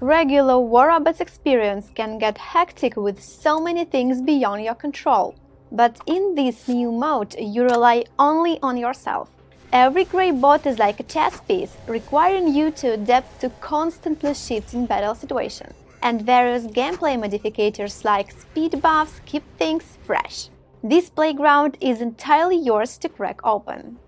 Regular War Robots experience can get hectic with so many things beyond your control. But in this new mode, you rely only on yourself. Every grey bot is like a chess piece, requiring you to adapt to constantly shifting battle situations. And various gameplay modifiers like speed buffs keep things fresh. This playground is entirely yours to crack open.